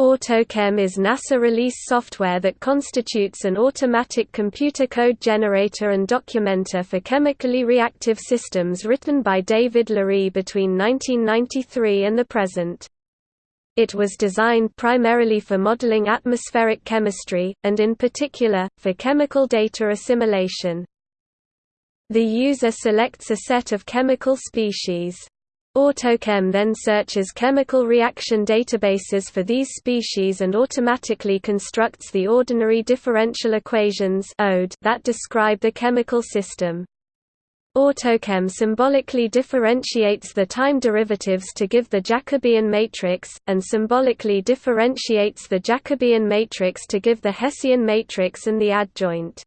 AutoChem is NASA release software that constitutes an automatic computer code generator and documenter for chemically reactive systems written by David Lary between 1993 and the present. It was designed primarily for modeling atmospheric chemistry, and in particular, for chemical data assimilation. The user selects a set of chemical species. AutoChem then searches chemical reaction databases for these species and automatically constructs the ordinary differential equations that describe the chemical system. AutoChem symbolically differentiates the time derivatives to give the Jacobian matrix, and symbolically differentiates the Jacobian matrix to give the Hessian matrix and the adjoint.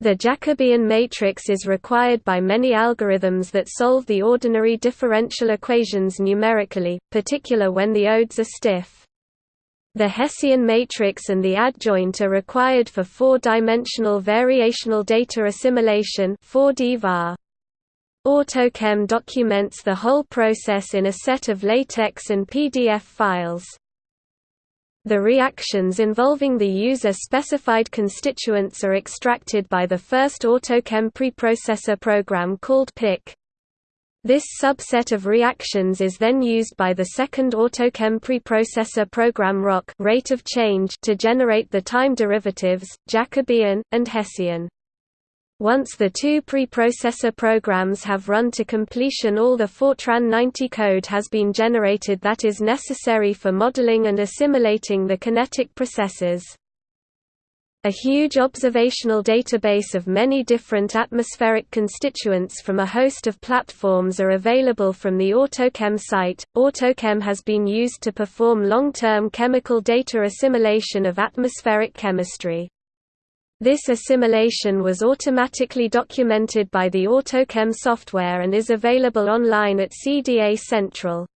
The Jacobian matrix is required by many algorithms that solve the ordinary differential equations numerically, particular when the odes are stiff. The Hessian matrix and the adjoint are required for four-dimensional variational data assimilation 4D VAR. AutoChem documents the whole process in a set of LaTeX and PDF files. The reactions involving the user-specified constituents are extracted by the first AutoChem preprocessor program called PIC. This subset of reactions is then used by the second AutoChem preprocessor program ROC rate of change to generate the time derivatives, Jacobian, and Hessian. Once the two preprocessor programs have run to completion all the Fortran 90 code has been generated that is necessary for modeling and assimilating the kinetic processes. A huge observational database of many different atmospheric constituents from a host of platforms are available from the AutoChem site. AutoChem has been used to perform long-term chemical data assimilation of atmospheric chemistry. This assimilation was automatically documented by the AutoChem software and is available online at CDA Central.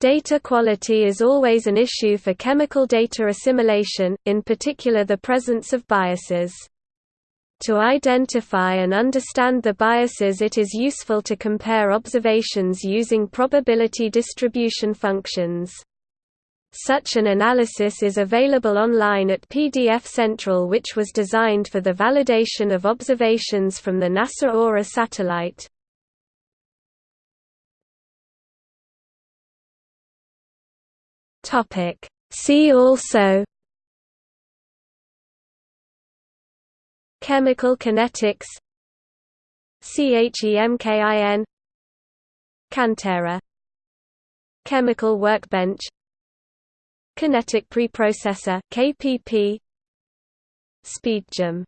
Data quality is always an issue for chemical data assimilation, in particular the presence of biases. To identify and understand the biases it is useful to compare observations using probability distribution functions. Such an analysis is available online at PDF Central which was designed for the validation of observations from the NASA Aura satellite. See also Chemical kinetics CHEMKIN Cantera Chemical workbench Kinetic Preprocessor KPP SpeedCHEM